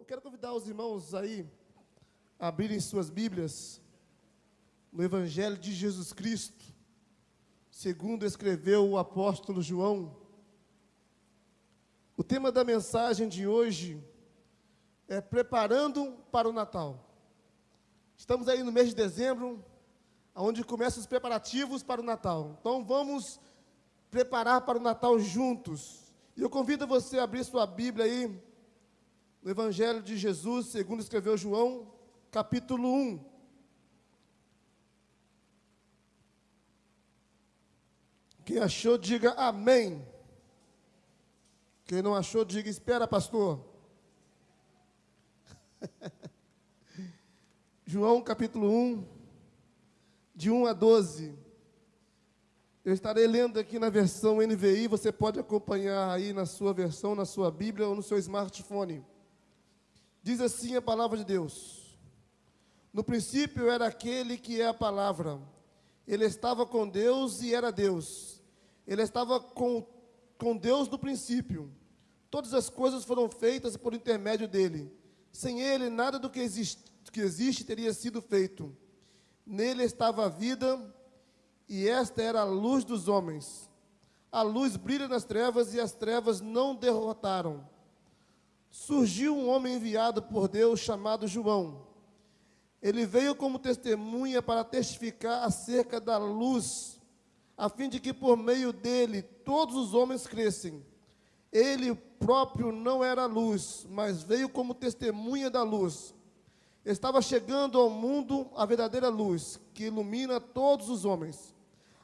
eu quero convidar os irmãos aí a abrirem suas Bíblias no Evangelho de Jesus Cristo, segundo escreveu o apóstolo João. O tema da mensagem de hoje é Preparando para o Natal. Estamos aí no mês de dezembro, onde começam os preparativos para o Natal. Então vamos preparar para o Natal juntos. E eu convido você a abrir sua Bíblia aí, no Evangelho de Jesus, segundo escreveu João, capítulo 1. Quem achou, diga amém. Quem não achou, diga espera, pastor. João capítulo 1, de 1 a 12. Eu estarei lendo aqui na versão NVI, você pode acompanhar aí na sua versão, na sua Bíblia ou no seu smartphone. Diz assim a palavra de Deus: No princípio era aquele que é a palavra. Ele estava com Deus e era Deus. Ele estava com, com Deus no princípio. Todas as coisas foram feitas por intermédio dele. Sem ele, nada do que existe, que existe teria sido feito. Nele estava a vida e esta era a luz dos homens. A luz brilha nas trevas e as trevas não derrotaram. Surgiu um homem enviado por Deus chamado João. Ele veio como testemunha para testificar acerca da luz, a fim de que por meio dele todos os homens crescem. Ele próprio não era luz, mas veio como testemunha da luz. Estava chegando ao mundo a verdadeira luz, que ilumina todos os homens.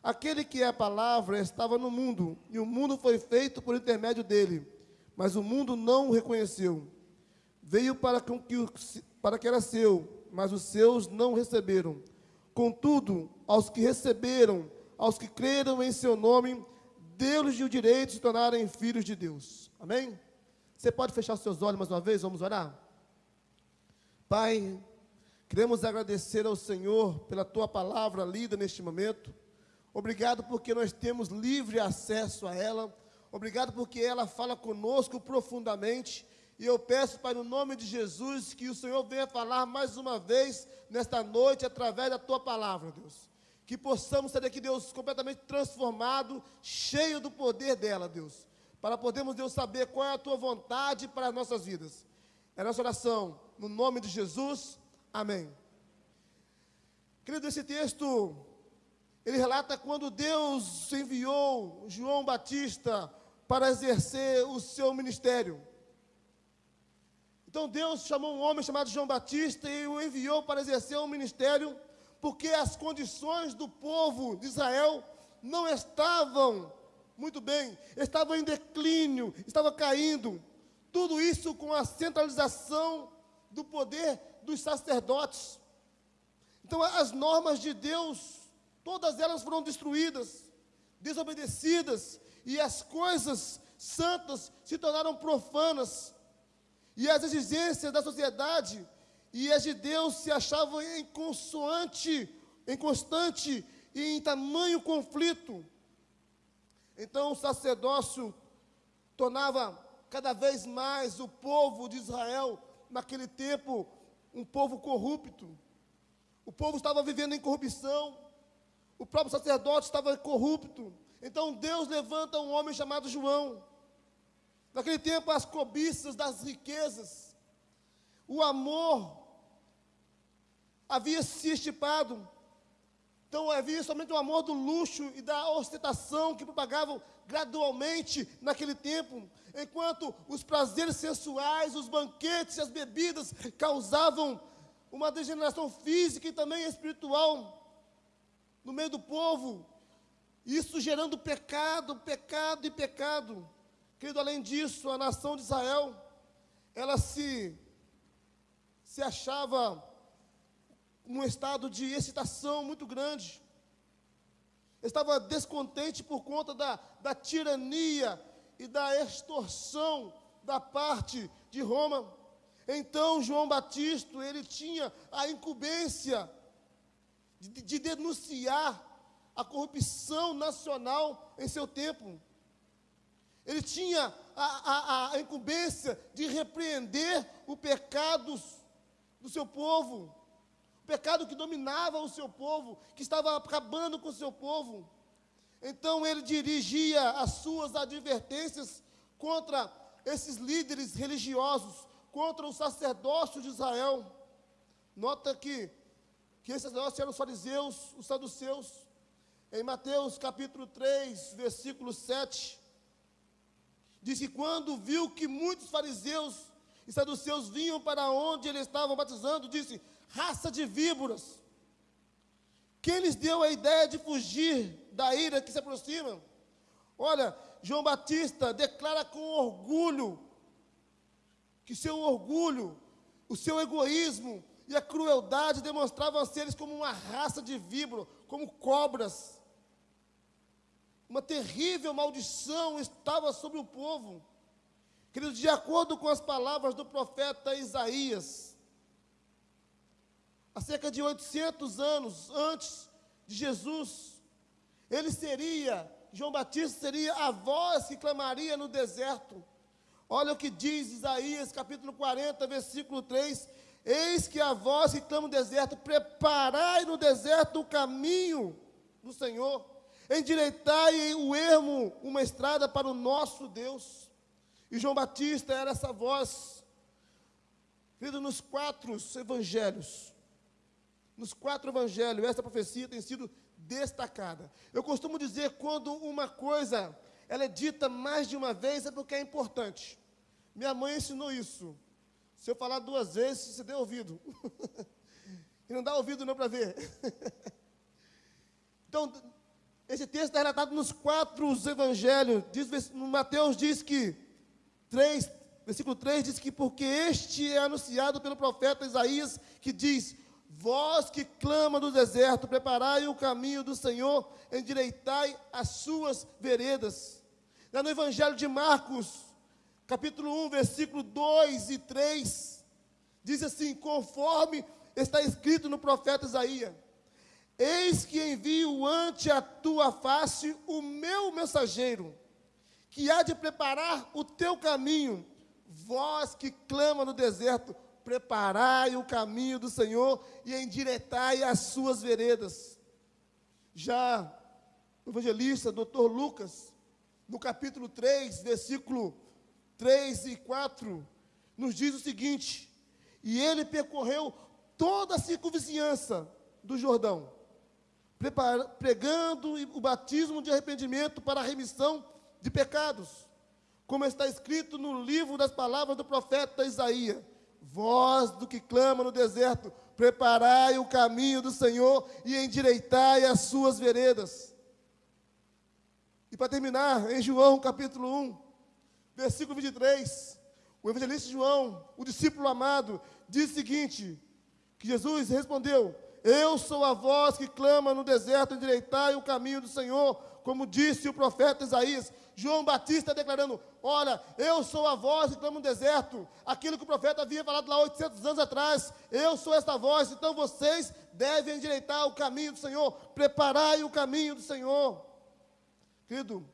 Aquele que é a palavra estava no mundo, e o mundo foi feito por intermédio dele, mas o mundo não o reconheceu. Veio para que, para que era seu, mas os seus não receberam. Contudo, aos que receberam, aos que creram em seu nome, deu-lhes o direito de se tornarem filhos de Deus. Amém? Você pode fechar seus olhos mais uma vez? Vamos orar? Pai, queremos agradecer ao Senhor pela tua palavra lida neste momento. Obrigado porque nós temos livre acesso a ela. Obrigado porque ela fala conosco profundamente. E eu peço, Pai, no nome de Jesus, que o Senhor venha falar mais uma vez nesta noite através da tua palavra, Deus. Que possamos sair daqui, Deus, completamente transformado, cheio do poder dela, Deus. Para podermos, Deus, saber qual é a tua vontade para as nossas vidas. É a nossa oração, no nome de Jesus. Amém. Querido, esse texto ele relata quando Deus enviou João Batista para exercer o seu ministério. Então Deus chamou um homem chamado João Batista e o enviou para exercer o ministério, porque as condições do povo de Israel não estavam muito bem, estavam em declínio, estavam caindo. Tudo isso com a centralização do poder dos sacerdotes. Então as normas de Deus todas elas foram destruídas, desobedecidas, e as coisas santas se tornaram profanas, e as exigências da sociedade e as de Deus se achavam em consoante, em constante e em tamanho conflito. Então o sacerdócio tornava cada vez mais o povo de Israel, naquele tempo, um povo corrupto. O povo estava vivendo em corrupção, o próprio sacerdote estava corrupto. Então Deus levanta um homem chamado João. Naquele tempo, as cobiças das riquezas, o amor havia se estipado. Então havia somente o amor do luxo e da ostentação que propagavam gradualmente naquele tempo, enquanto os prazeres sensuais, os banquetes, as bebidas causavam uma degeneração física e também espiritual no meio do povo, isso gerando pecado, pecado e pecado. Querido, além disso, a nação de Israel, ela se, se achava num estado de excitação muito grande. Estava descontente por conta da, da tirania e da extorsão da parte de Roma. Então, João Batista, ele tinha a incumbência de, de denunciar a corrupção nacional em seu tempo. Ele tinha a, a, a incumbência de repreender o pecado do seu povo, o pecado que dominava o seu povo, que estava acabando com o seu povo. Então ele dirigia as suas advertências contra esses líderes religiosos, contra o sacerdócio de Israel. Nota que, que esses sacerdotes eram os fariseus, os saduceus. Em Mateus capítulo 3, versículo 7, diz que quando viu que muitos fariseus e saduceus vinham para onde ele estava batizando, disse: raça de víboras. Quem lhes deu a ideia de fugir da ira que se aproxima? Olha, João Batista declara com orgulho que seu orgulho, o seu egoísmo e a crueldade demonstravam ser eles como uma raça de víbora, como cobras. Uma terrível maldição estava sobre o povo. Queridos, de acordo com as palavras do profeta Isaías, há cerca de 800 anos antes de Jesus, ele seria, João Batista seria a voz que clamaria no deserto. Olha o que diz Isaías capítulo 40, versículo 3: Eis que a voz que clama no deserto, preparai no deserto o caminho do Senhor, endireitai o ermo, uma estrada para o nosso Deus. E João Batista era essa voz, querido, nos quatro evangelhos, nos quatro evangelhos, essa profecia tem sido destacada. Eu costumo dizer quando uma coisa ela é dita mais de uma vez é porque é importante. Minha mãe ensinou isso. Se eu falar duas vezes, você deu ouvido. e não dá ouvido não para ver. então, esse texto está relatado nos quatro evangelhos. Diz, Mateus diz que 3, versículo 3 diz que porque este é anunciado pelo profeta Isaías, que diz: Vós que clama do deserto, preparai o caminho do Senhor, endireitai as suas veredas. Lá no Evangelho de Marcos, capítulo 1, versículo 2 e 3, diz assim: conforme está escrito no profeta Isaías: Eis que envio ante a tua face o meu mensageiro, que há de preparar o teu caminho, vós que clama no deserto, preparai o caminho do Senhor e endireitai as suas veredas. Já o evangelista, doutor Lucas, no capítulo 3, versículo 3 e 4, nos diz o seguinte: E ele percorreu toda a circunvizinhança do Jordão, pregando o batismo de arrependimento para a remissão de pecados, como está escrito no livro das palavras do profeta Isaías Voz do que clama no deserto, preparai o caminho do Senhor e endireitai as suas veredas. E para terminar, em João capítulo 1, versículo 23, o evangelista João, o discípulo amado, diz o seguinte: que Jesus respondeu: Eu sou a voz que clama no deserto, endireitai o caminho do Senhor, como disse o profeta Isaías. João Batista declarando: Olha, eu sou a voz que clama no deserto. Aquilo que o profeta havia falado lá 800 anos atrás. Eu sou esta voz, então vocês devem endireitar o caminho do Senhor. Preparai o caminho do Senhor. Querido,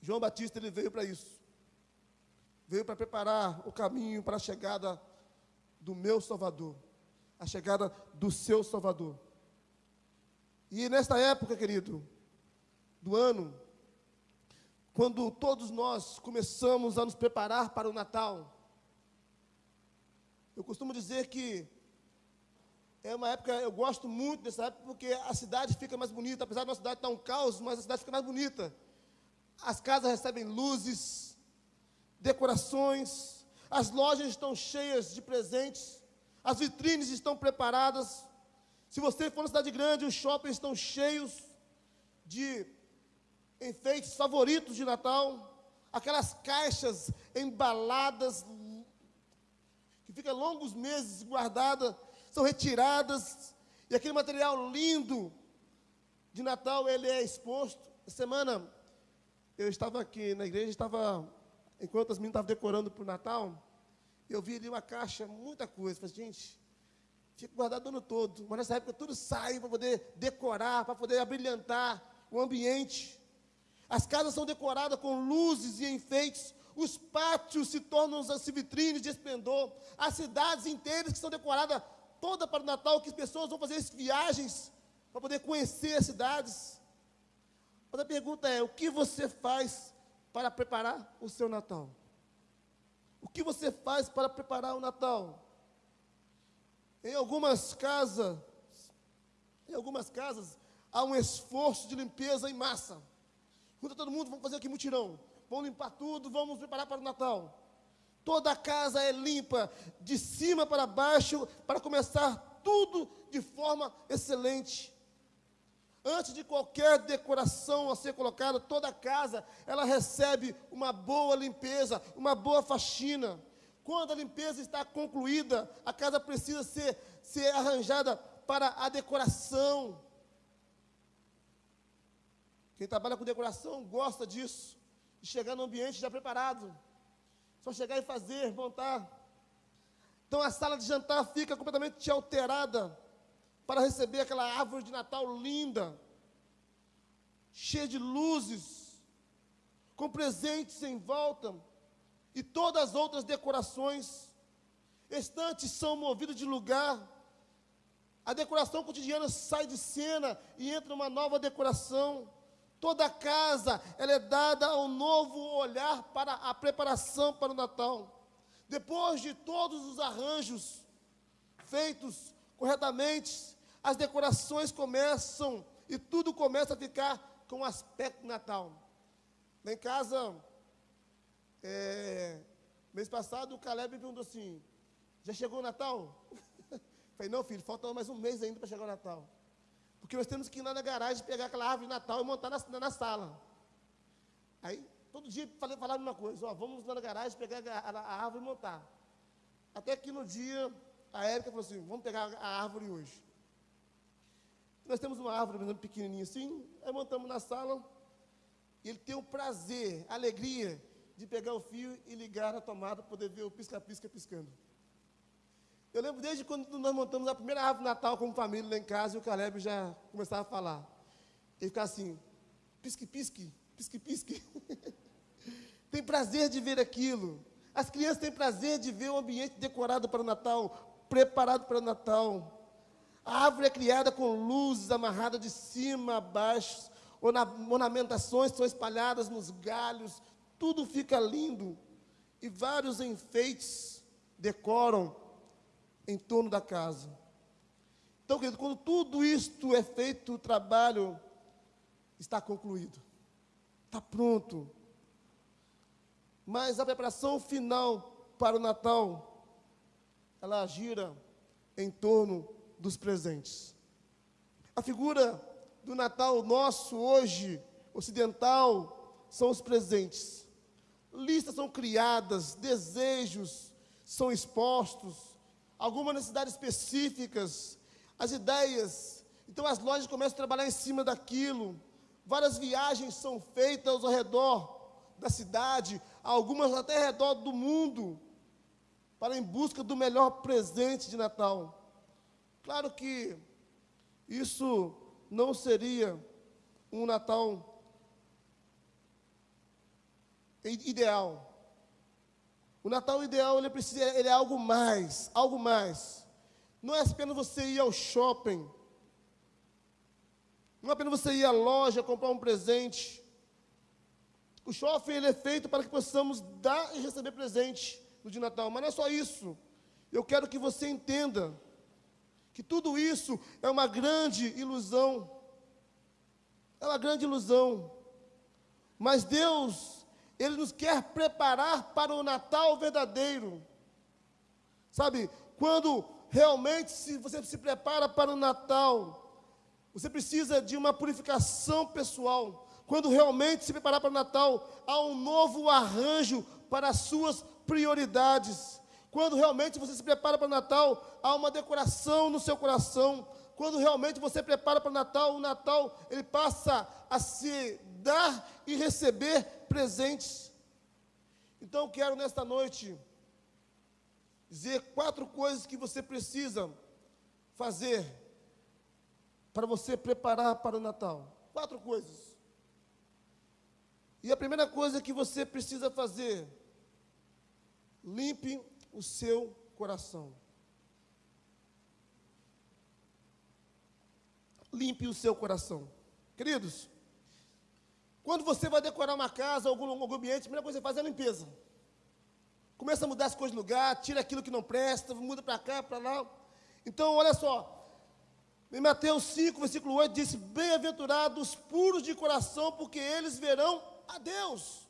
João Batista ele veio para isso. Veio para preparar o caminho para a chegada do meu Salvador. A chegada do seu Salvador. E nesta época, querido, do ano, quando todos nós começamos a nos preparar para o Natal. Eu costumo dizer que é uma época, eu gosto muito dessa época porque a cidade fica mais bonita, apesar da nossa cidade estar um caos, mas a cidade fica mais bonita. As casas recebem luzes, decorações, as lojas estão cheias de presentes, as vitrines estão preparadas. Se você for na cidade grande, os shoppings estão cheios de enfeites favoritos de Natal, aquelas caixas embaladas, que ficam longos meses guardadas, são retiradas, e aquele material lindo de Natal, ele é exposto. Essa semana, eu estava aqui na igreja, estava, enquanto as meninas estavam decorando para o Natal, eu vi ali uma caixa, muita coisa, falei, gente, fica guardado o ano todo, mas nessa época tudo sai para poder decorar, para poder abrilhantar o ambiente. As casas são decoradas com luzes e enfeites. Os pátios se tornam as vitrines de esplendor. As cidades inteiras que são decoradas toda para o Natal, que as pessoas vão fazer viagens para poder conhecer as cidades. Mas a pergunta é: o que você faz para preparar o seu Natal? O que você faz para preparar o Natal? Em algumas casas, em algumas casas, há um esforço de limpeza em massa. Junta todo mundo, vamos fazer aqui mutirão. Vamos limpar tudo, vamos preparar para o Natal. Toda a casa é limpa, de cima para baixo, para começar tudo de forma excelente. Antes de qualquer decoração a ser colocada, toda a casa, ela recebe uma boa limpeza, uma boa faxina. Quando a limpeza está concluída, a casa precisa ser, ser arranjada para a decoração. Quem trabalha com decoração gosta disso, de chegar no ambiente já preparado. Só chegar e fazer, montar. Então a sala de jantar fica completamente alterada para receber aquela árvore de Natal linda, cheia de luzes, com presentes em volta e todas as outras decorações. Estantes são movidos de lugar. A decoração cotidiana sai de cena e entra uma nova decoração. Toda a casa ela é dada um novo olhar para a preparação para o Natal. Depois de todos os arranjos feitos corretamente, as decorações começam e tudo começa a ficar com aspecto Natal. Lá em casa, é, mês passado, o Caleb me perguntou assim: já chegou o Natal? Falei, não, filho, falta mais um mês ainda para chegar o Natal. Porque nós temos que ir lá na garagem, pegar aquela árvore de Natal e montar na, na sala. Aí, todo dia falei, falava a mesma coisa: ó, vamos lá na garagem, pegar a, a, a árvore e montar. Até que no dia, a Érica falou assim: vamos pegar a árvore hoje. Nós temos uma árvore, pequenininha assim, aí montamos na sala, e ele tem o prazer, a alegria de pegar o fio e ligar na tomada para poder ver o pisca-pisca piscando. Eu lembro desde quando nós montamos a primeira árvore de Natal como família lá em casa, e o Caleb já começava a falar. Ele ficava assim, pisque-pisque, pisque-pisque. tem prazer de ver aquilo. As crianças têm prazer de ver o ambiente decorado para o Natal, preparado para o Natal. A árvore é criada com luzes amarradas de cima a baixo, ornamentações são espalhadas nos galhos, tudo fica lindo. E vários enfeites decoram em torno da casa. Então, querido, quando tudo isto é feito, o trabalho está concluído, está pronto. Mas a preparação final para o Natal, ela gira em torno dos presentes. A figura do Natal nosso hoje, ocidental, são os presentes. Listas são criadas, desejos são expostos, algumas necessidades específicas, as ideias. Então as lojas começam a trabalhar em cima daquilo. Várias viagens são feitas ao redor da cidade, algumas até ao redor do mundo, para em busca do melhor presente de Natal. Claro que isso não seria um Natal ideal. O Natal ideal ele precisa, ele é algo mais, algo mais. Não é apenas você ir ao shopping. Não é apenas você ir à loja comprar um presente. O shopping ele é feito para que possamos dar e receber presente no dia de Natal. Mas não é só isso. Eu quero que você entenda que tudo isso é uma grande ilusão. É uma grande ilusão. Mas Deus, Ele nos quer preparar para o Natal verdadeiro. Sabe, quando realmente se você se prepara para o Natal, você precisa de uma purificação pessoal. Quando realmente se preparar para o Natal, há um novo arranjo para as suas prioridades. Quando realmente você se prepara para o Natal, há uma decoração no seu coração. Quando realmente você prepara para o Natal, o Natal ele passa a se dar e receber presentes. Então quero nesta noite dizer quatro coisas que você precisa fazer para você preparar para o Natal. Quatro coisas. E a primeira coisa que você precisa fazer limpe o seu coração. Limpe o seu coração. Queridos, quando você vai decorar uma casa, algum, algum ambiente, a primeira coisa que você faz é a limpeza. Começa a mudar as coisas de lugar, tira aquilo que não presta, muda para cá, para lá. Então, olha só. Em Mateus 5, versículo 8, diz: Bem-aventurados puros de coração, porque eles verão a Deus.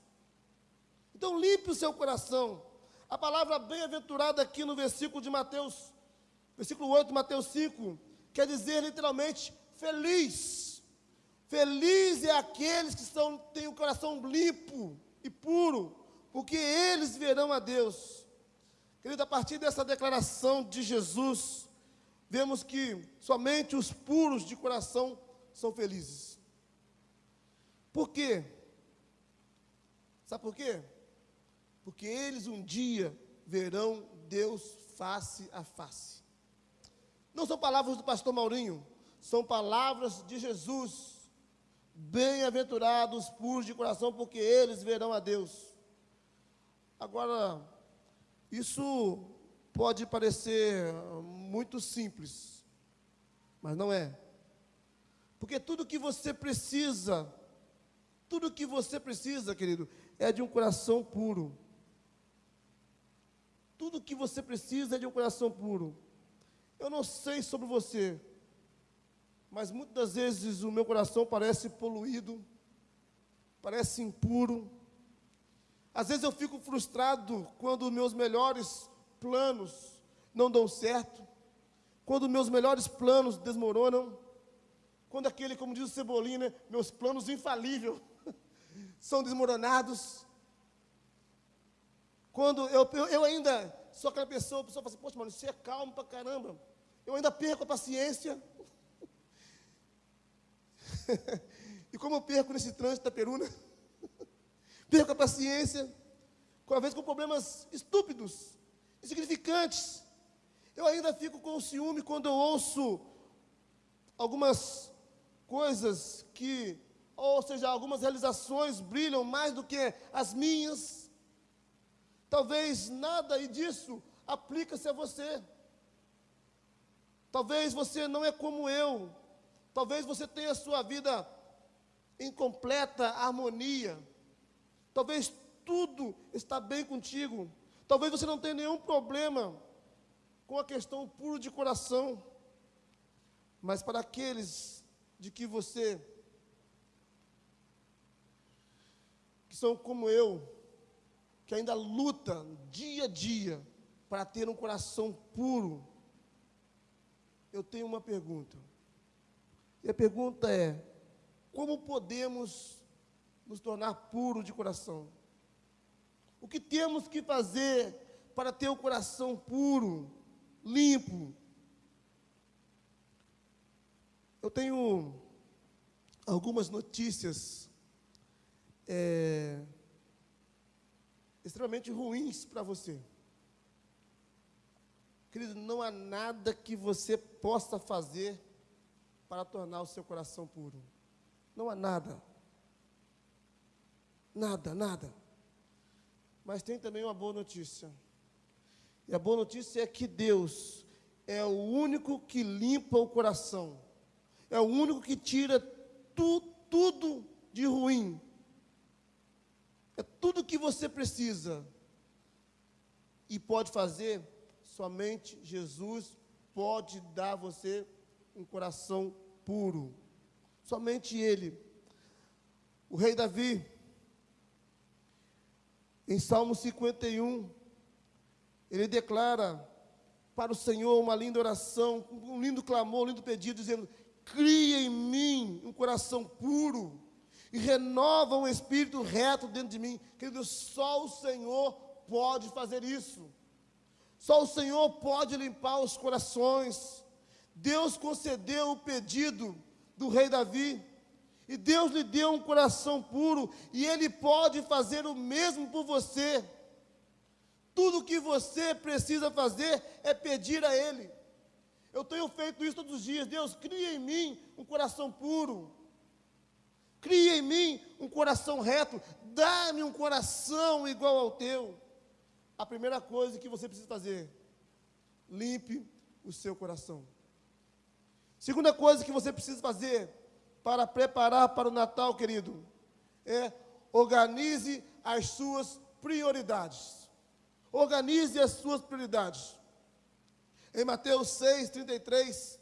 Então, limpe o seu coração. A palavra bem-aventurada aqui no versículo de Mateus, versículo 8 de Mateus 5, quer dizer literalmente feliz. Feliz é aqueles que são, têm o coração limpo e puro, porque eles verão a Deus. Querido, a partir dessa declaração de Jesus, vemos que somente os puros de coração são felizes. Por quê? Sabe por quê? Porque eles um dia verão Deus face a face. Não são palavras do pastor Maurinho, são palavras de Jesus. Bem-aventurados puros de coração, porque eles verão a Deus. Agora, isso pode parecer muito simples, mas não é. Porque tudo que você precisa, tudo que você precisa, querido, é de um coração puro. Tudo que você precisa é de um coração puro. Eu não sei sobre você, mas muitas vezes o meu coração parece poluído, parece impuro. Às vezes eu fico frustrado quando meus melhores planos não dão certo, quando meus melhores planos desmoronam, quando aquele, como diz o Cebolinha, né, meus planos infalíveis são desmoronados. Quando eu, eu, eu ainda sou aquela pessoa, a pessoa fala assim, poxa, mano, você é calmo pra caramba. Eu ainda perco a paciência. e como eu perco nesse trânsito da peruna, perco a paciência, com a vez com problemas estúpidos, insignificantes. Eu ainda fico com ciúme quando eu ouço algumas coisas que, ou seja, algumas realizações brilham mais do que as minhas. Talvez nada disso aplica-se a você. Talvez você não é como eu. Talvez você tenha a sua vida em completa harmonia. Talvez tudo está bem contigo. Talvez você não tenha nenhum problema com a questão puro de coração. Mas para aqueles de que você que são como eu, que ainda luta dia a dia para ter um coração puro, eu tenho uma pergunta. E a pergunta é: como podemos nos tornar puros de coração? O que temos que fazer para ter o coração puro, limpo? Eu tenho algumas notícias é, extremamente ruins para você. Querido, não há nada que você possa fazer para tornar o seu coração puro. Não há nada. Nada, nada. Mas tem também uma boa notícia. E a boa notícia é que Deus é o único que limpa o coração. É o único que tira tu, tudo de ruim é tudo que você precisa. E pode fazer, somente Jesus pode dar a você um coração puro. Somente Ele. O rei Davi, em Salmo 51, ele declara para o Senhor uma linda oração, um lindo clamor, um lindo pedido, dizendo: Cria em mim um coração puro e renova um espírito reto dentro de mim. Querido, só o Senhor pode fazer isso. Só o Senhor pode limpar os corações. Deus concedeu o pedido do rei Davi. E Deus lhe deu um coração puro. E Ele pode fazer o mesmo por você. Tudo que você precisa fazer é pedir a Ele. Eu tenho feito isso todos os dias. Deus, cria em mim um coração puro. Cria em mim um coração reto, dá-me um coração igual ao teu. a primeira coisa que você precisa fazer, limpe o seu coração. Segunda coisa que você precisa fazer para preparar para o Natal, querido, é organize as suas prioridades. Organize as suas prioridades. Em Mateus 6, 33,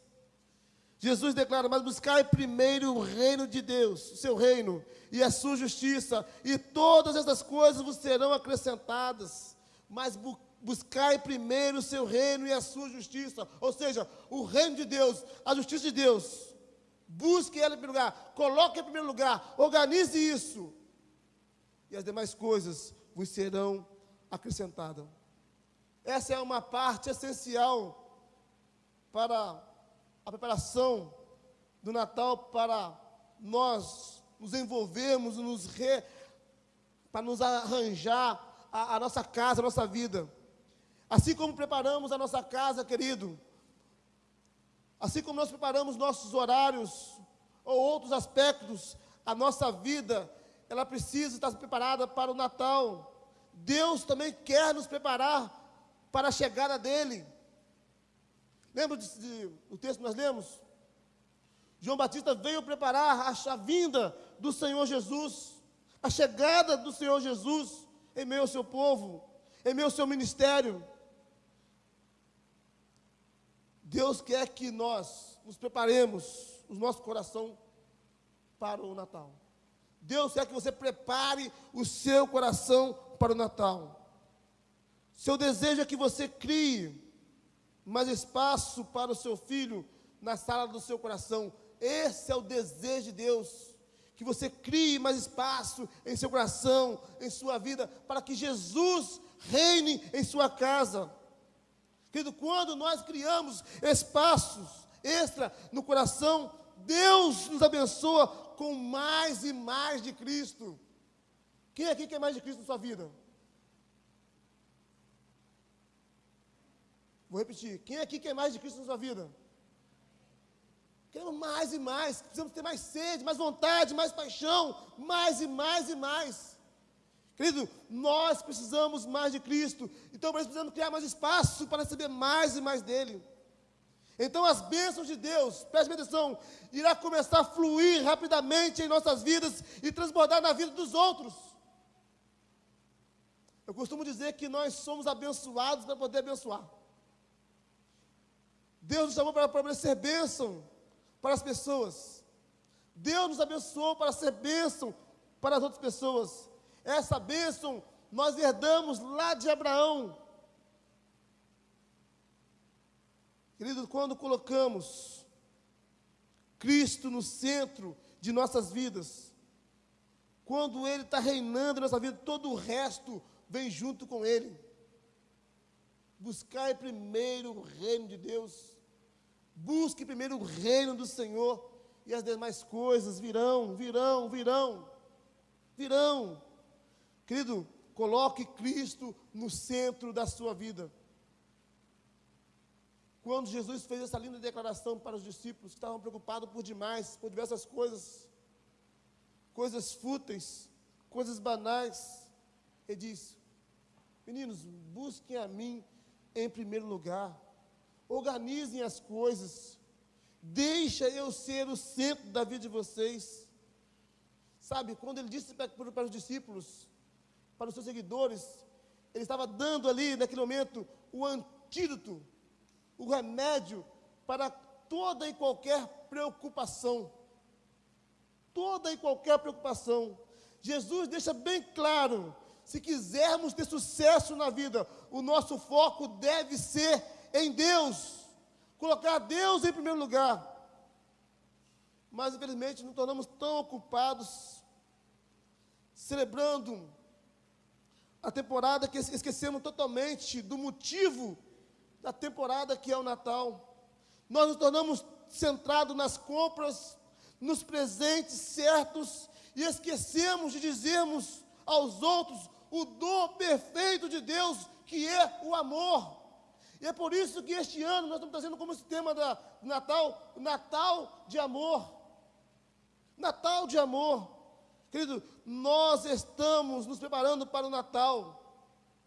Jesus declara: Mas buscai primeiro o reino de Deus, o seu reino, e a sua justiça, e todas essas coisas vos serão acrescentadas. Mas bu buscai primeiro o seu reino e a sua justiça, ou seja, o reino de Deus, a justiça de Deus. Busque ela em primeiro lugar, coloque em primeiro lugar, organize isso, e as demais coisas vos serão acrescentadas. Essa é uma parte essencial para a preparação do Natal para nós nos envolvermos, nos re, para nos arranjar a, a nossa casa, a nossa vida. Assim como preparamos a nossa casa, querido, assim como nós preparamos nossos horários ou outros aspectos, a nossa vida, ela precisa estar preparada para o Natal. Deus também quer nos preparar para a chegada dele. Lembra de, de, o texto que nós lemos? João Batista veio preparar a, vinda do Senhor Jesus, a chegada do Senhor Jesus em meio ao seu povo, em meio ao seu ministério. Deus quer que nós nos preparemos o nosso coração para o Natal. Deus quer que você prepare o seu coração para o Natal. Seu desejo é que você crie mais espaço para o seu filho na sala do seu coração. Esse é o desejo de Deus. Que você crie mais espaço em seu coração, em sua vida, para que Jesus reine em sua casa. Querido, quando nós criamos espaços extra no coração, Deus nos abençoa com mais e mais de Cristo. Quem aqui quer mais de Cristo na sua vida? Vou repetir. Quem aqui quer mais de Cristo na sua vida? Queremos mais e mais. Precisamos ter mais sede, mais vontade, mais paixão. Mais e mais e mais. Querido, nós precisamos mais de Cristo. Então precisamos criar mais espaço para receber mais e mais dele. Então as bênçãos de Deus, preste atenção, irá começar a fluir rapidamente em nossas vidas e transbordar na vida dos outros. Eu costumo dizer que nós somos abençoados para poder abençoar. Deus nos chamou para, para ser bênção para as pessoas. Deus nos abençoou para ser bênção para as outras pessoas. Essa bênção nós herdamos lá de Abraão. Querido, quando colocamos Cristo no centro de nossas vidas, quando Ele está reinando na nossa vida, todo o resto vem junto com Ele. Buscai primeiro o reino de Deus Busque primeiro o reino do Senhor e as demais coisas virão, virão, virão, virão. Querido, coloque Cristo no centro da sua vida. Quando Jesus fez essa linda declaração para os discípulos que estavam preocupados por demais, por diversas coisas, coisas fúteis, coisas banais, ele disse: Meninos, busquem a mim em primeiro lugar organizem as coisas, deixa eu ser o centro da vida de vocês. Sabe, quando ele disse para, para os discípulos, para os seus seguidores, ele estava dando ali, naquele momento, o antídoto, o remédio para toda e qualquer preocupação. Toda e qualquer preocupação. Jesus deixa bem claro: se quisermos ter sucesso na vida, o nosso foco deve ser em Deus, colocar Deus em primeiro lugar. Mas infelizmente nos tornamos tão ocupados celebrando a temporada que esquecemos totalmente do motivo da temporada que é o Natal. Nós nos tornamos centrados nas compras, nos presentes certos e esquecemos de dizermos aos outros o dom perfeito de Deus, que é o amor. E é por isso que este ano nós estamos trazendo como esse tema da Natal, Natal de amor. Natal de amor. Querido, nós estamos nos preparando para o Natal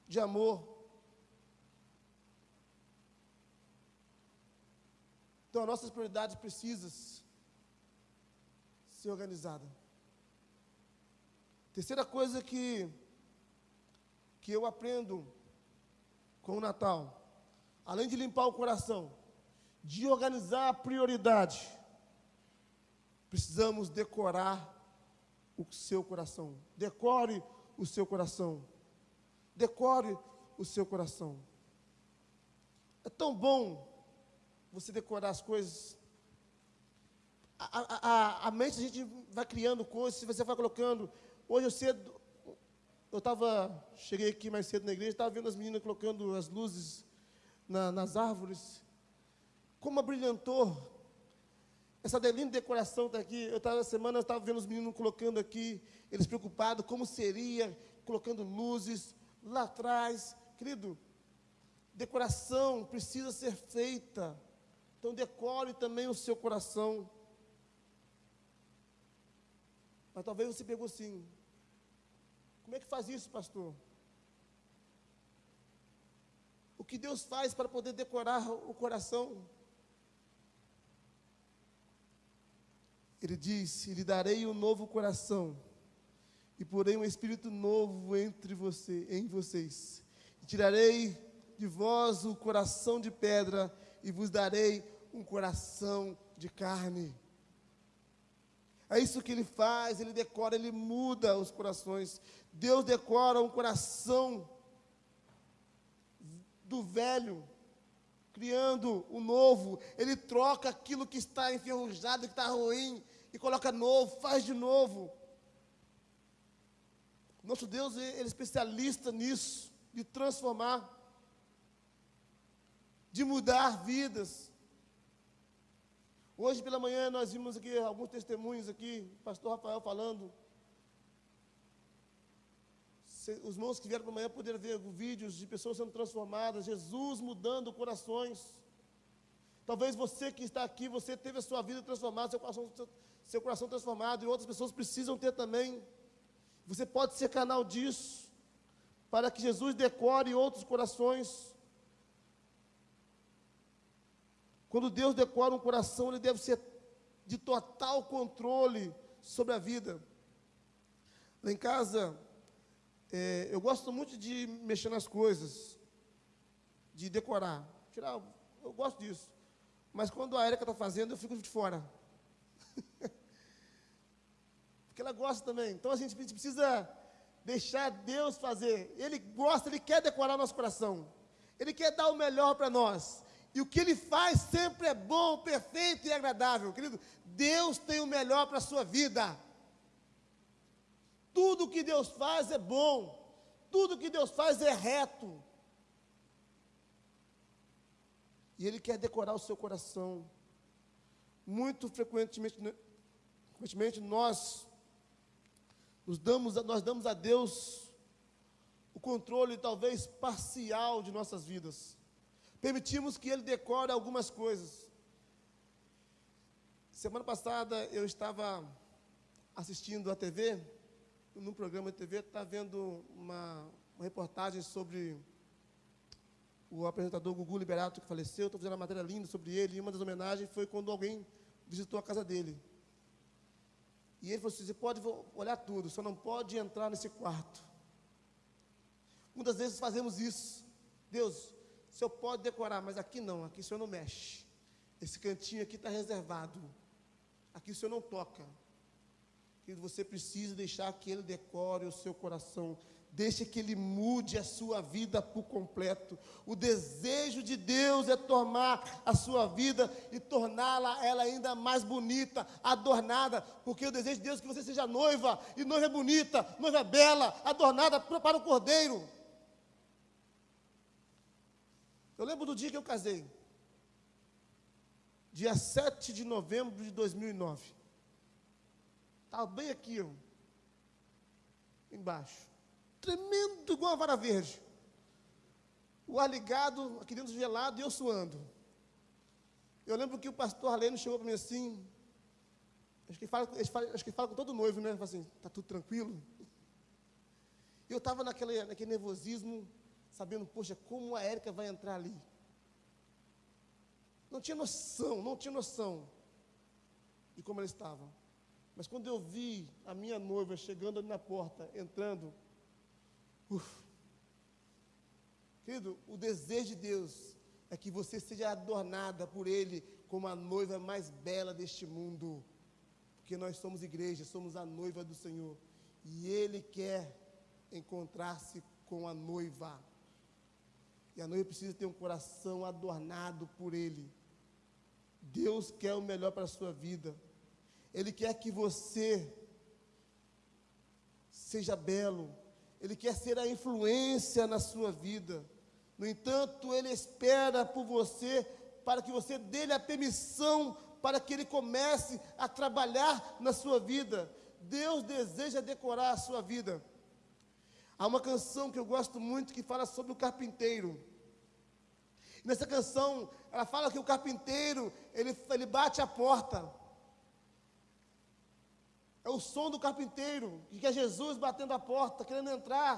de amor. Então, as nossas prioridades precisam ser organizadas. Terceira coisa que, que eu aprendo com o Natal além de limpar o coração, de organizar a prioridade, precisamos decorar o seu coração. Decore o seu coração. Decore o seu coração. É tão bom você decorar as coisas. A, a, a, mente a gente vai criando coisas, você vai colocando. Hoje eu cedo, eu estava, cheguei aqui mais cedo na igreja, estava vendo as meninas colocando as luzes na, nas árvores. Como abrilhantou essa linda decoração está aqui. Eu estava semana, eu estava vendo os meninos colocando aqui, eles preocupados como seria, colocando luzes lá atrás. Querido, decoração precisa ser feita. Então decore também o seu coração. Mas talvez você pegou assim. Como é que faz isso, pastor? O que Deus faz para poder decorar o coração? Ele disse: Lhe darei um novo coração, e porei um espírito novo entre você, em vocês. E tirarei de vós o coração de pedra, e vos darei um coração de carne. É isso que ele faz, ele decora, ele muda os corações. Deus decora um coração do velho, criando o novo. Ele troca aquilo que está enferrujado, que está ruim, e coloca novo, faz de novo. Nosso Deus, ele é especialista nisso, de transformar, de mudar vidas. Hoje pela manhã nós vimos aqui alguns testemunhos aqui, o pastor Rafael falando. Os irmãos que vieram pela manhã poderam ver vídeos de pessoas sendo transformadas, Jesus mudando corações. Talvez você que está aqui, você teve a sua vida transformada, seu coração, seu, seu coração transformado, e outras pessoas precisam ter também. Você pode ser canal disso, para que Jesus decore outros corações. Quando Deus decora um coração, ele deve ser de total controle sobre a vida. Lá em casa, é, eu gosto muito de mexer nas coisas, de decorar, tirar, eu gosto disso. Mas quando a Erika está fazendo, eu fico de fora. Porque ela gosta também. Então a gente precisa deixar Deus fazer. Ele gosta, Ele quer decorar nosso coração. Ele quer dar o melhor para nós. E o que Ele faz sempre é bom, perfeito e agradável. Querido, Deus tem o melhor para a sua vida. Tudo que Deus faz é bom. Tudo que Deus faz é reto. E Ele quer decorar o seu coração. Muito frequentemente, frequentemente nós nos damos, nós damos a Deus o controle talvez parcial de nossas vidas. Permitimos que ele decore algumas coisas. Semana passada eu estava assistindo a TV, num programa de TV, estava vendo uma, uma, reportagem sobre o apresentador Gugu Liberato, que faleceu. Estou fazendo uma matéria linda sobre ele, e uma das homenagens foi quando alguém visitou a casa dele. E ele falou assim: você pode olhar tudo, só não pode entrar nesse quarto. Muitas vezes fazemos isso. Deus, o senhor pode decorar, mas aqui não, aqui o senhor não mexe. Esse cantinho aqui está reservado. Aqui o senhor não toca. Você precisa deixar que ele decore o seu coração. Deixe que ele mude a sua vida por completo. O desejo de Deus é tomar a sua vida e torná-la ela ainda mais bonita, adornada, porque o desejo de Deus é que você seja noiva, e noiva bonita, noiva bela, adornada para o cordeiro. Eu lembro do dia que eu casei. Dia 7 de novembro de 2009. Estava bem aqui, ó, embaixo. Tremendo igual uma vara verde. O ar ligado, aqui dentro gelado e eu suando. Eu lembro que o pastor Arlene chegou para mim assim. Acho que ele fala, acho que ele fala com todo noivo, né? Fala assim, está tudo tranquilo? E eu estava naquele, naquele nervosismo sabendo, poxa, como a Érica vai entrar ali. não tinha noção, não tinha noção de como ela estava. Mas quando eu vi a minha noiva chegando ali na porta, entrando, uf, querido, o desejo de Deus é que você seja adornada por Ele como a noiva mais bela deste mundo. Porque nós somos igreja, somos a noiva do Senhor. E Ele quer encontrar-se com a noiva. E a noiva precisa ter um coração adornado por Ele. Deus quer o melhor para a sua vida. Ele quer que você seja belo. Ele quer ser a influência na sua vida. No entanto, Ele espera por você para que você dê-lhe a permissão para que Ele comece a trabalhar na sua vida. Deus deseja decorar a sua vida. Há uma canção que eu gosto muito que fala sobre o carpinteiro. Nessa canção, ela fala que o carpinteiro, ele, ele bate a porta. É o som do carpinteiro, que é Jesus batendo a porta, querendo entrar.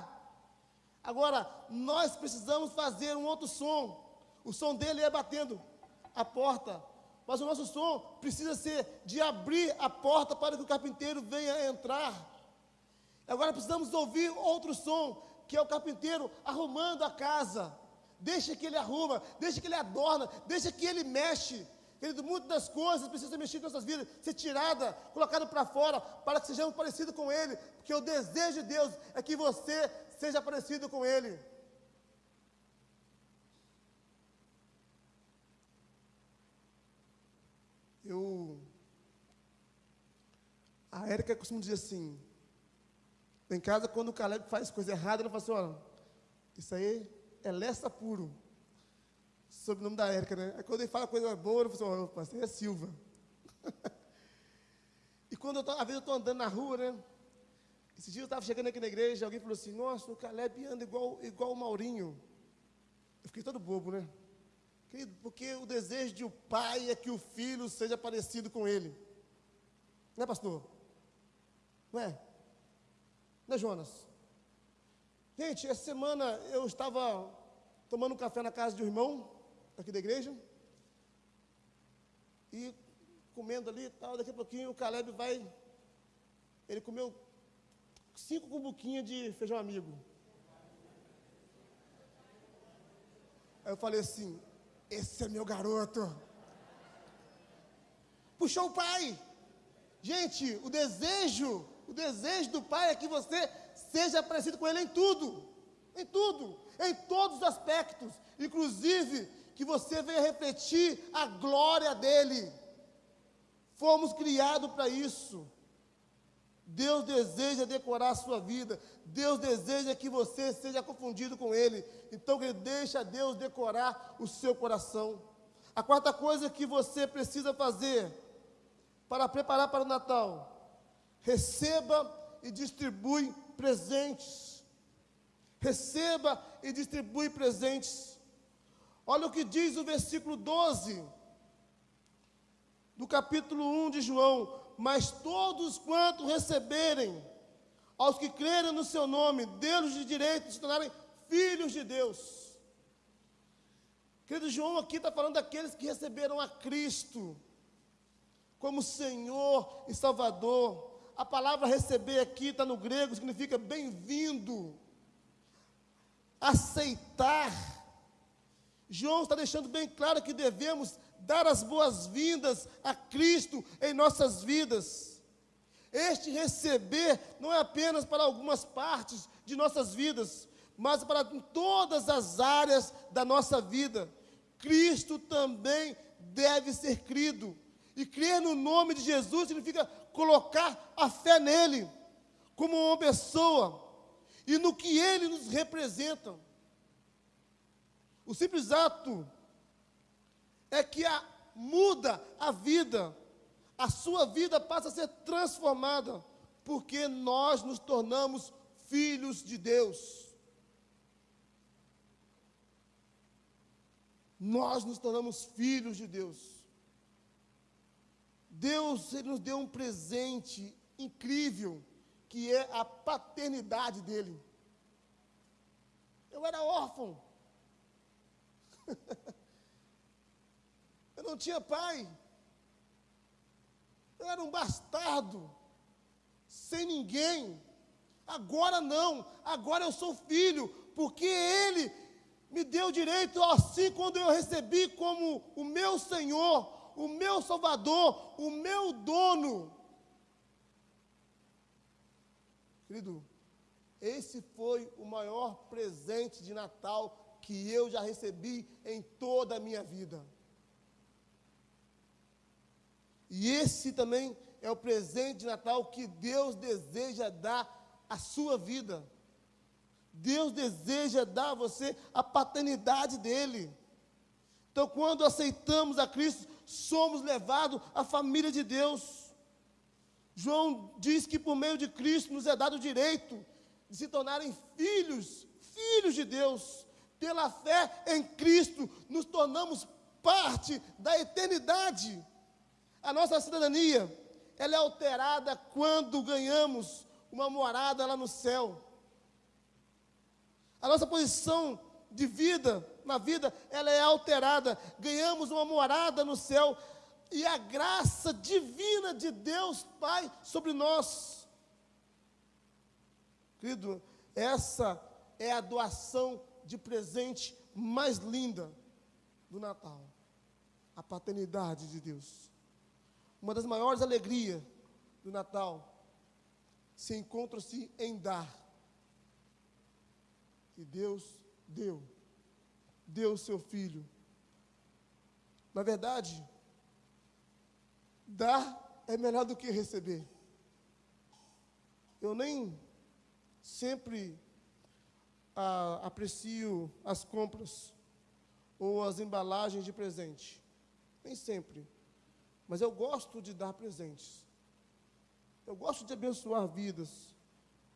Agora, nós precisamos fazer um outro som. O som dele é batendo a porta. Mas o nosso som precisa ser de abrir a porta para que o carpinteiro venha entrar. Agora precisamos ouvir outro som, que é o carpinteiro arrumando a casa. Deixa que ele arruma, deixa que ele adorna, deixa que ele mexe. Querido, muitas das coisas precisam ser mexidas em nossas vidas, ser tirada, colocada para fora, para que sejamos parecidos com Ele, porque o desejo de Deus é que você seja parecido com Ele. Eu. A Érica costuma dizer assim: em casa, quando o Caleb faz coisa errada, ela fala assim: olha, isso aí é Lessa puro. Sobre o nome da Érica, né? Aí quando ele fala coisa boa, eu falo assim: opa, é Silva. e quando eu tô, às vezes eu estou andando na rua, né? Esse dia eu estava chegando aqui na igreja, alguém falou assim: Nossa, o Caleb anda igual, igual o Maurinho. Eu fiquei todo bobo, né? Porque o desejo de o pai é que o filho seja parecido com ele. Não é, pastor? Não é? Não é, Jonas? Gente, essa semana eu estava tomando um café na casa de um irmão, aqui da igreja, e comendo ali e tal, daqui a pouquinho o Caleb vai, ele comeu cinco cumbuquinhas de feijão amigo. Aí eu falei assim, esse é meu garoto. Puxou o pai. Gente, o desejo, o desejo do pai é que você seja parecido com ele em tudo. Em tudo, em todos os aspectos, inclusive que você venha refletir a glória dele. Fomos criados para isso. Deus deseja decorar a sua vida. Deus deseja que você seja confundido com Ele. Então, ele deixa Deus decorar o seu coração. A quarta coisa que você precisa fazer para preparar para o Natal: receba e distribui presentes. Receba e distribui presentes. Olha o que diz o versículo 12 do capítulo 1 de João: Mas todos quanto receberem, aos que crerem no seu nome, deles de direito se tornarem filhos de Deus. Querido João aqui está falando daqueles que receberam a Cristo como Senhor e Salvador. A palavra receber aqui está no grego, significa bem-vindo, aceitar. João está deixando bem claro que devemos dar as boas-vindas a Cristo em nossas vidas. Este receber não é apenas para algumas partes de nossas vidas, mas para todas as áreas da nossa vida. Cristo também deve ser crido. E crer no nome de Jesus significa colocar a fé nele, como uma pessoa, e no que ele nos representa. O simples ato é que a, muda a vida, a sua vida passa a ser transformada, porque nós nos tornamos filhos de Deus. Nós nos tornamos filhos de Deus. Deus ele nos deu um presente incrível, que é a paternidade dele. Eu era órfão. não tinha pai. Eu era um bastardo, sem ninguém. Agora não, agora eu sou filho, porque Ele me deu direito, assim quando eu recebi como o meu Senhor, o meu Salvador, o meu dono. Querido, esse foi o maior presente de Natal que eu já recebi em toda a minha vida. E esse também é o presente de Natal que Deus deseja dar à sua vida. Deus deseja dar a você a paternidade dele. Então, quando aceitamos a Cristo, somos levados à família de Deus. João diz que por meio de Cristo nos é dado o direito de se tornarem filhos, filhos de Deus. Pela fé em Cristo, nos tornamos parte da eternidade. A nossa cidadania, ela é alterada quando ganhamos uma morada lá no céu. A nossa posição de vida, na vida, ela é alterada. Ganhamos uma morada no céu e a graça divina de Deus Pai sobre nós. Querido, essa é a doação de presente mais linda do Natal. A paternidade de Deus. Uma das maiores alegrias do Natal se encontra-se em dar. E Deus deu. Deu seu filho. Na verdade, dar é melhor do que receber. Eu nem sempre ah, aprecio as compras ou as embalagens de presente. Nem sempre. Mas eu gosto de dar presentes. Eu gosto de abençoar vidas.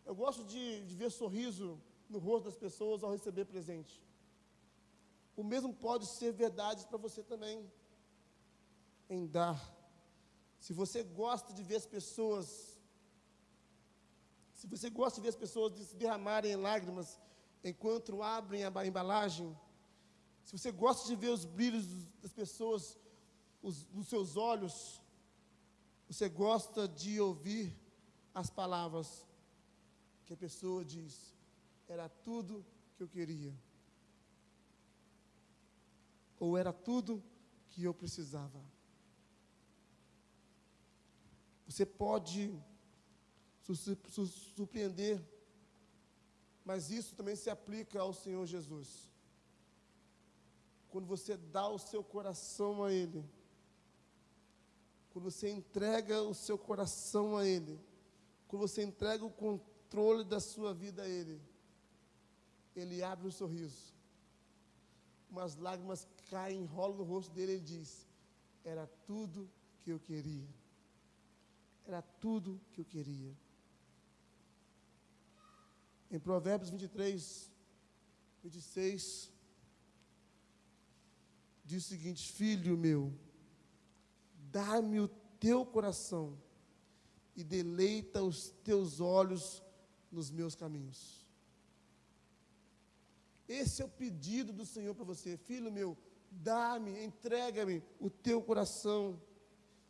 Eu gosto de, de ver sorriso no rosto das pessoas ao receber presente. O mesmo pode ser verdade para você também. Em dar. Se você gosta de ver as pessoas, se você gosta de ver as pessoas se derramarem em lágrimas enquanto abrem a embalagem, se você gosta de ver os brilhos das pessoas os, nos seus olhos, você gosta de ouvir as palavras que a pessoa diz, era tudo que eu queria, ou era tudo que eu precisava. Você pode surpreender, mas isso também se aplica ao Senhor Jesus. Quando você dá o seu coração a Ele, quando você entrega o seu coração a Ele, quando você entrega o controle da sua vida a Ele, Ele abre um sorriso, umas lágrimas caem, enrolam no rosto dele e ele diz: Era tudo que eu queria. Era tudo que eu queria. Em Provérbios 23, 26, diz o seguinte: Filho meu, dá-me o teu coração e deleita os teus olhos nos meus caminhos. Esse é o pedido do Senhor para você, filho meu, dá-me, entrega-me o teu coração,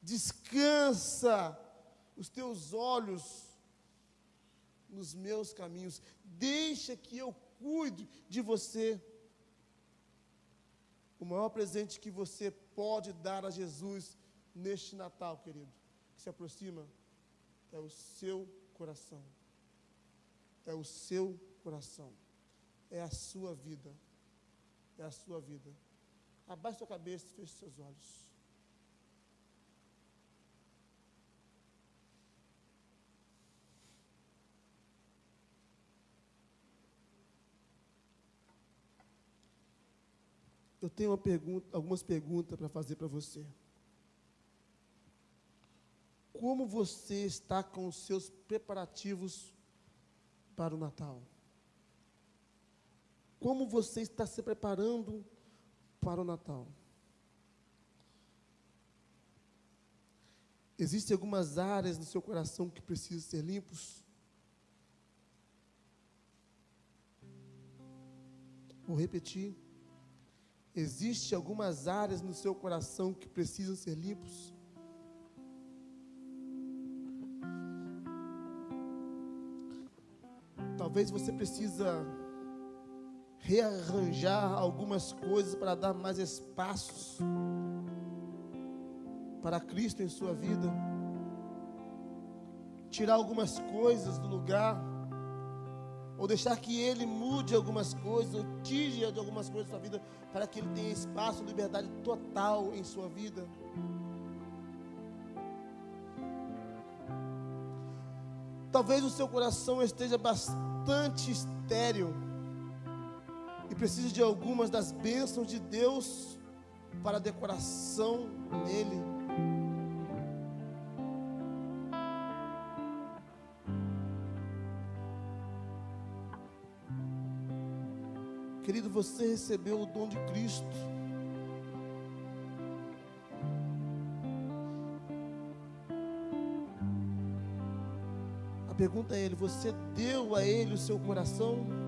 descansa os teus olhos nos meus caminhos, deixa que eu cuide de você. O maior presente que você pode dar a Jesus neste Natal, querido, que se aproxima, é o seu coração. É o seu coração. É a sua vida. É a sua vida. Abaixe sua cabeça e feche seus olhos. Eu tenho pergunta, algumas perguntas para fazer para você como você está com os seus preparativos para o Natal? Como você está se preparando para o Natal? Existem algumas áreas no seu coração que precisam ser limpos? Vou repetir. Existem algumas áreas no seu coração que precisam ser limpos. Talvez você precisa rearranjar algumas coisas para dar mais espaços para Cristo em sua vida. Tirar algumas coisas do lugar ou deixar que Ele mude algumas coisas, ou tire de algumas coisas da sua vida, para que Ele tenha espaço, liberdade total em sua vida. Talvez o seu coração esteja bastante estéril e precise de algumas das bênçãos de Deus para decoração nele. Querido, você recebeu o dom de Cristo. A pergunta é ele: você deu a ele o seu coração?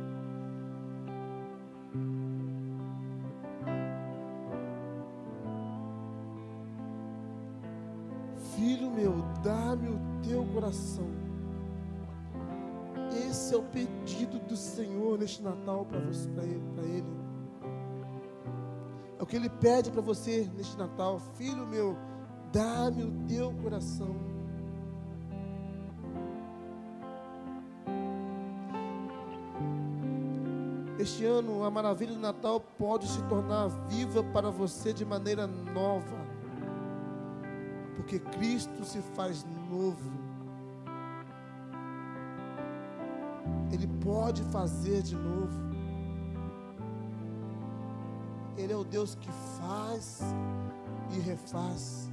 O que ele pede para você neste Natal, filho meu, dá-me o teu coração. Este ano, a maravilha do Natal pode se tornar viva para você de maneira nova, porque Cristo se faz novo. Ele pode fazer de novo. Ele é o Deus que faz e refaz.